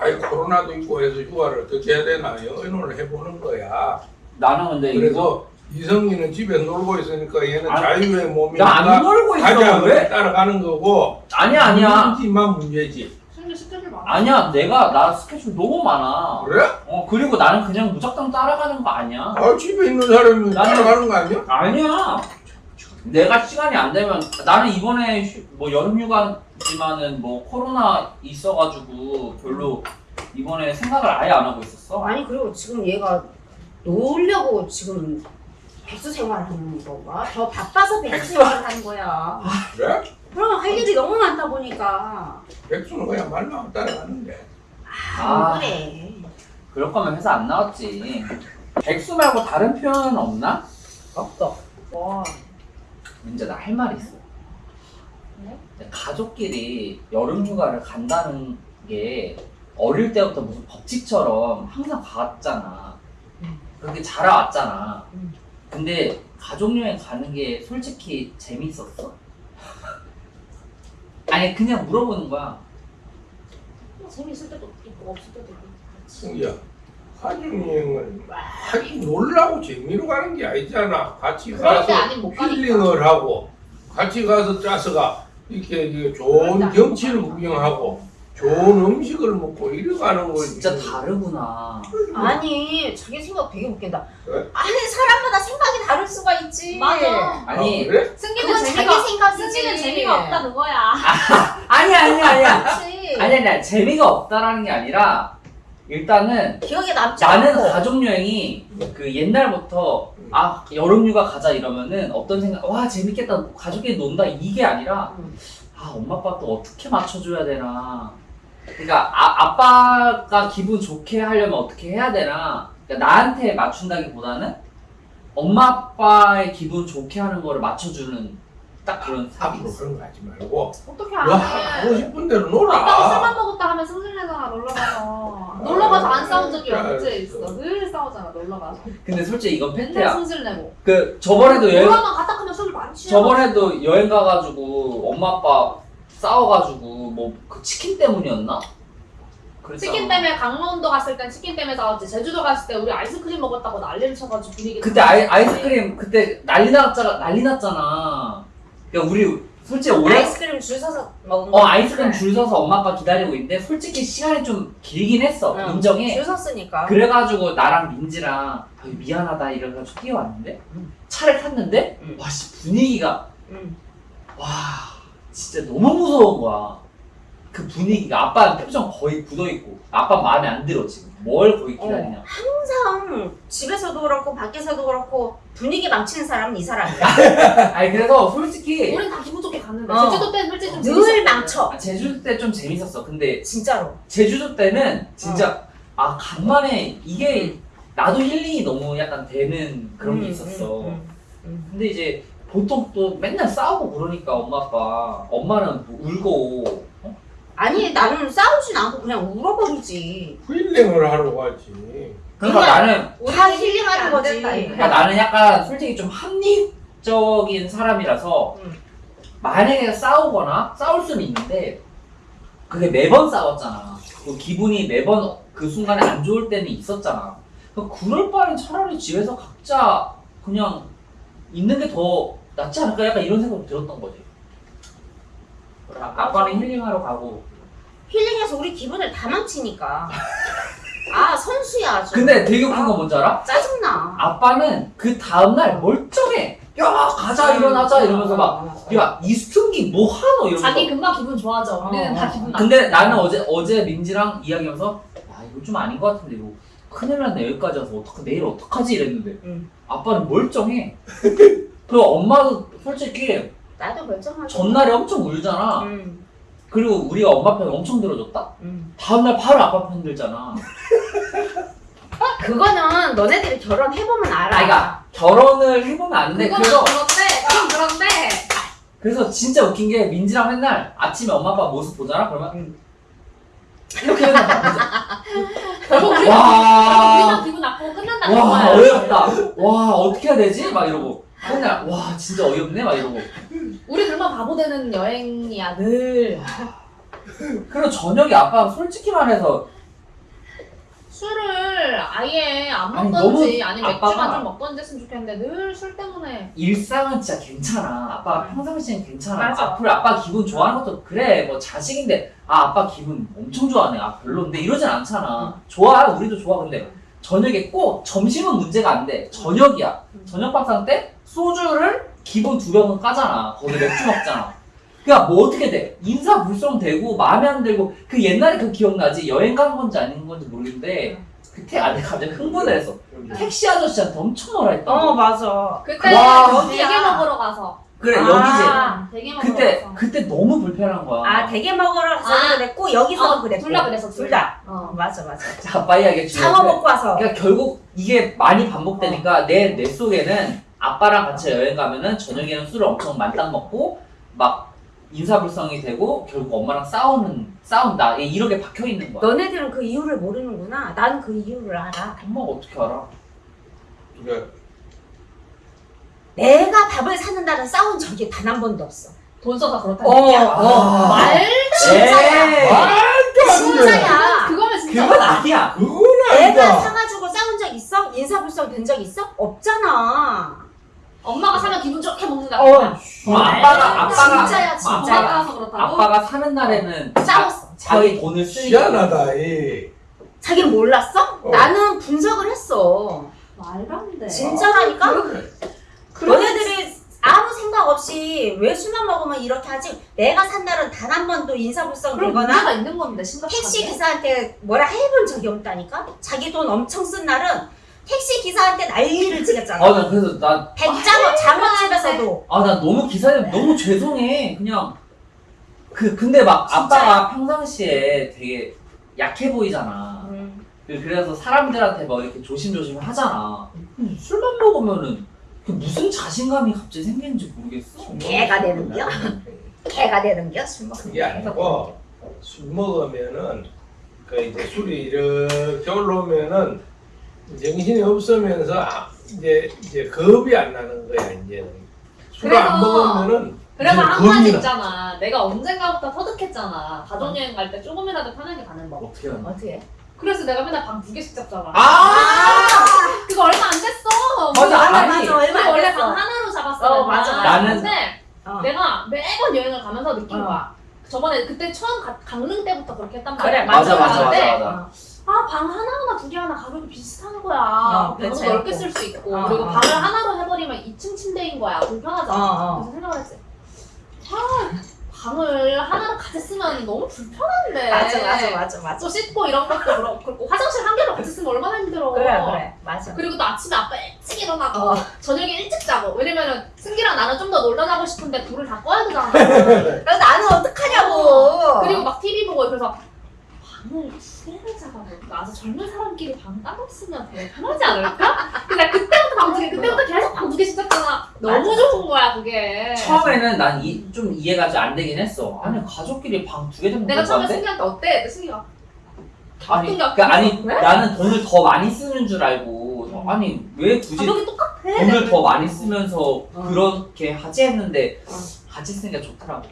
아이 코로나도 있고 해서 휴가를 어떻게 해야 되나 의논을 해보는 거야. 나는 근데 이거 그래서 이성이는 집에 놀고 있으니까 얘는 아, 자유의 몸이니까 나안 놀고 있어 왜? 따라가는 거고 아니야 아니야 문제만 문제지. 승리 스케줄 많아. 아니야 내가 나 스케줄 너무 많아 그래? 어 그리고 나는 그냥 무작정 따라가는 거 아니야 아 집에 있는 사람이 나는- 따라가는 거 아니야? 아니야 내가 시간이 안 되면 나는 이번에 휴- 뭐 여름휴가지만은 뭐 코로나 있어가지고 별로 이번에 생각을 아예 안 하고 있었어 아니 그리고 지금 얘가 놀려고 지금 백수 생활하는 건가? 더 바빠서 백수 생활을 하는 거야. 그래? 그러면 할 일이 너무 많다 보니까 백수는 그냥 말만 따라가는데. 아, 아. 그래. 그럴 거면 회사 안 나왔지 백수 말고 다른 표현은 없나? 없어. 와. 민재 나 할말 있어 네? 가족끼리 여름휴가를 간다는 게 어릴 때부터 무슨 법칙처럼 항상 갔잖아. 그렇게 자라왔잖아. 음. 근데 가족여행 가는 게 솔직히 재밌었어? 아니 그냥 물어보는 거야. 재밌을 때도 있고 없을 때도 있고. 그렇지. 승기야, 가족여행은 막 놀라고 재미로 가는 게 아니잖아. 같이 가서. 힐링을 하고, 같이 가서 짜서가 이렇게 이게 좋은 때 경치를 구경하고, 좋은 음식을 먹고 이래 가는 거지. 진짜 다르구나. 아니 자기 생각 되게 웃긴다. 그래? 아니 사람마다 생각이 다를 수가 있지. 맞아. 아니 아, 그래? 승기는 자기 생각이지. 승기는 재미가 없다 그거야. 아니 아니 아니야. 그렇지. 아니 아니 재미가 없다라는 게 아니라 일단은 기억에 남지 나는 않고. 가족 여행이 그 옛날부터 아 여름휴가 가자 이러면은 어떤 생각 와 재밌겠다 가족끼리 논다 이게 아니라 음. 아 엄마 아빠 또 어떻게 맞춰줘야 되나 그러니까 아, 아빠가 기분 좋게 하려면 어떻게 해야 되나 그러니까 나한테 맞춘다기보다는 엄마 아빠의 기분 좋게 하는 거를 맞춰주는 딱 그런 앞으로 있어 그런 거 하지 말고, 어떻게 너안 하고 해? 싶은 대로 아빠가 술만 놀아. 먹었다 하면 승질내잖아 놀러 가서. 놀러 가서 안 싸운 적이 아, 언제 알았어. 있어? 늘 싸우잖아 놀러 가서. 근데 솔직히 이건 맨날 팩트야 승질 내고. 그 저번에도 여행 놀러만 갔다 하면 술 많이 취해. 저번에도 여행 가가지고 엄마 아빠 싸워가지고 뭐 그 치킨 때문이었나? 그랬잖아. 치킨 때문에 강원도 갔을 땐 치킨 때문에 싸웠지. 제주도 갔을 때 우리 아이스크림 먹었다고 난리를 쳐가지고 분위기. 그때 아이, 아이스크림 그때 난리 났잖아 난리 났잖아. 그러니까 우리 솔직히 오래 아이스크림 줄 서서 먹은 거. 어 아이스크림 줄 서서 엄마 아빠 기다리고 있는데 솔직히 시간이 좀 길긴 했어 응. 인정해. 줄 섰으니까. 그래가지고 나랑 민지랑 아, 미안하다 이래가지고 뛰어왔는데 응. 차를 탔는데 응. 와씨 분위기가 응. 와 진짜 너무 무서운 거야. 그 분위기가 아빠 표정 거의 굳어있고 아빠 마음에 안 들어 지금 뭘 거기 기다리냐 항상 집에서도 그렇고 밖에서도 그렇고 분위기 망치는 사람은 이 사람이야. 아니 그래서 솔직히 우린 다 기분 좋게 갔는데 어. 제주도 때는 솔직히 좀 늘. 망쳐. 아, 제주도 때 좀 재밌었어 근데 진짜로. 제주도 때는 진짜 아 간만에 이게 나도 힐링이 너무 약간 되는 그런 게 음, 있었어 음, 음, 근데 이제 보통 또 맨날 싸우고 그러니까 엄마 아빠 엄마는 뭐 울고 어? 아니 나는 싸우진 않고 그냥 울어버리지. 힐링을 하러 가지. 그러니까 그냥 나는 다 힐링하는 안 거지. 그러니까 나는 약간 솔직히 좀 합리적인 사람이라서 음. 만약에 싸우거나 싸울 수는 있는데 그게 매번 싸웠잖아. 그 기분이 매번 그 순간에 안 좋을 때는 있었잖아. 그러니까 그럴 바엔 차라리 집에서 각자 그냥 있는 게 더 낫지 않을까? 약간 이런 생각이 들었던 거지. 아, 아빠는 힐링하러 가고. 힐링해서 우리 기분을 다 망치니까. 아 선수야 아주. 근데 되게 웃긴 아. 건 뭔지 알아? 짜증나. 아빠는 그 다음날 멀쩡해. 야 가자 일어나자 이러면서 막야 이승기 뭐 하노 이러면서 자기 금방 기분 좋아져. 우리는 어, 다 어. 기분 나. 근데 나는 어제 어제 민지랑 이야기하면서 야 이거 좀 아닌 것 같은데 이거 큰일 났네 여기까지 와서 어떡 내일 어떡하지 이랬는데 응. 아빠는 멀쩡해 그리고 엄마도 솔직히 나도 멀쩡하지. 전날에 엄청 울잖아 응. 그리고 우리가 엄마 편 엄청 들어줬다 응. 다음날 바로 아빠 편 들잖아 그거는 너네들이 결혼해보면 알아. 아니 그러니까 결혼을 해보면 아는데 그건 그래서 그런데 그건 그런데 그래서 진짜 웃긴 게 민지랑 맨날 아침에 엄마 아빠 모습 보잖아 그러면 응. 이렇게 보자. 결국 우리가 와. 기분 나쁘고 끝난다 와. 어이없다 와 어떻게 해야 되지? 막 이러고 맨날 와 진짜 어이없네 막 이러고 우리 그러면 바보 되는 여행이야 늘. 그리고 저녁에 아빠가 솔직히 말해서 술을 아예 안 아니, 먹던지 아니, 면 맥주만 아빠가- 좀 먹던지 했으면 좋겠는데 늘 술 때문에 일상은 진짜 괜찮아. 아빠가 평상시엔 괜찮아. 맞아. 앞으로 아빠 기분 좋아하는 것도 그래. 뭐 자식인데 아 아빠 기분 엄청 좋아하네. 아 별론데 이러진 않잖아. 좋아. 우리도 좋아. 근데 저녁에 꼭 점심은 문제가 안 돼. 저녁이야. 저녁 밥상 때 소주를 기본 두 병은 까잖아. 거기 맥주 먹잖아. 그니까 뭐 어떻게 돼? 인사 불성 되고 마음에 안 들고 그 옛날에 그 기억나지? 여행 간 건지 아닌 건지 모르겠는데 그때 아 내가 갑자기 흥분해서 택시 아저씨한테 엄청 뭐라 했다. 어 맞아. 그때 와. 대게 먹으러 가서 그래 아. 여기지. 대게 먹으러 그때 가서 그때 너무 불편한 거야. 아 대게 먹으러 가서 아. 그랬고 여기서 어, 그랬고 둘다 그랬어, 둘둘 다. 어. 맞아 맞아. 자, 이야기 장어 먹고 와서. 그러니까 결국 이게 많이 반복되니까 내, 내 속에는 아빠랑 같이 여행 가면은 저녁에는 술을 엄청 만땅 먹고 막 인사불성이 되고 결국 엄마랑 싸우는 싸운다 예, 이렇게 박혀 있는 거야. 너네들은 그 이유를 모르는구나. 나는 그 이유를 알아. 엄마가 어떻게 알아? 그래. 내가 밥을 사는 날은 싸운 적이 단 한 번도 없어. 돈 써서 그렇다 어, 얘기야 어. 말 진짜야. 말도 안 돼. 진짜야. 그거면 진짜 그건 아니야. 그건 내가 아니다. 사가지고 싸운 적 있어? 인사불성 된 적 있어? 없잖아. 엄마가 사면 기분 좋게 먹는다 어. 그럼 아빠가 아빠가 진짜야, 진짜야. 엄마가 아빠가, 사서 그렇다고? 아빠가 사는 날에는 싸웠어. 자기 돈을 쓰니까 희한하다. 이. 자기는 몰랐어? 어. 나는 분석을 했어. 말도 안 돼. 진짜라니까? 그래. 너네들이 아무 생각 없이 왜 술만 먹으면 이렇게 하지? 내가 산 날은 단 한 번도 인사불성 되거나 있는 심각하게. 택시 기사한테 뭐라 해본 적이 없다니까? 자기 돈 엄청 쓴 날은 택시 기사한테 난리를 치겠잖아. 아 나 그래서 나 백장어 장어집에서도. 아 나 너무 기사님 너무 죄송해. 그냥 그 근데 막 아빠가 평상시에 되게 약해 보이잖아. 음, 그- 그래서 사람들한테 뭐 이렇게 조심조심 하잖아. 근데 술만 먹으면은 그 무슨 자신감이 갑자기 생기는지 모르겠어. 개가 되는겨? 개가 되는겨? 술 먹으면. 그게 아니고 술 먹으면은 그 이제 술이 이렇게 올라오면은 정신이 없으면서 아, 이제 이제 겁이 안 나는 거야 이제는 술을 안 그래서- 먹으면은 그래서 이제 한 가지 나. 있잖아. 내가 언젠가부터 터득했잖아. 가족여행 갈 때 조금이라도 편하게 가는 법. 어떻게 하는 어떻게? 그래서 내가 맨날 방 두 개씩 잡잖아. 아 그거 얼마 안 됐어. 맞아, 우리 아니, 맞아 얼마 안 원래 됐어. 방 하나로 잡았어. 어, 맞아, 맞아. 나는- 근데 어. 내가 매번 여행을 가면서 느낀 어. 거야. 저번에 그때 처음 가, 강릉 때부터 그렇게 했단 그래, 말이야. 맞아 맞아 맞아 근데 맞아 아, 방 하나하나 두 개 하나 가격이 비슷한 거야. 어, 그치. 넓게 쓸 수 있고. 어, 그리고 어. 방을 하나로 해버리면 2층 침대인 거야. 불편하잖아. 어, 어. 그래서 생각을 했지. 아, 방을 하나로 같이 쓰면 너무 불편한데. 맞아 맞아 맞아 맞아. 또 씻고 이런 것도 그렇고. 화장실 한 개로 같이 쓰면 얼마나 힘들어. 그래 그래 맞아. 그리고 또 아침에 아빠 일찍 일어나고 어. 저녁에 일찍 자고 왜냐면은 승기랑 나는 좀 더 놀러 가고 싶은데 불을 다 꺼야 되잖아 그래서 나는 어떡하냐고. 그리고 막 TV 보고 그래서 방을 두 개를 잡아볼까? 아주 젊은 사람끼리 방 따로 쓰면 되게 편하지 않을까? 근데 나 그때부터 방두 개, 그때부터 계속 방두 개씩 잡잖아. 너무. 좋은 거야 그게. 처음에는 난 좀 이해가 좀안 되긴 했어 아니 가족끼리 방 두 개 정도 내가 처음에? 승기한테 어때? 승기가 아니? 그러니까 아니 왜? 나는 돈을 더 많이 쓰는 줄 알고 아니 왜 굳이 가격이 똑같아. 돈을 더 많이 쓰면서 어. 그렇게 하지 했는데 어. 같이 쓰는 게 좋더라고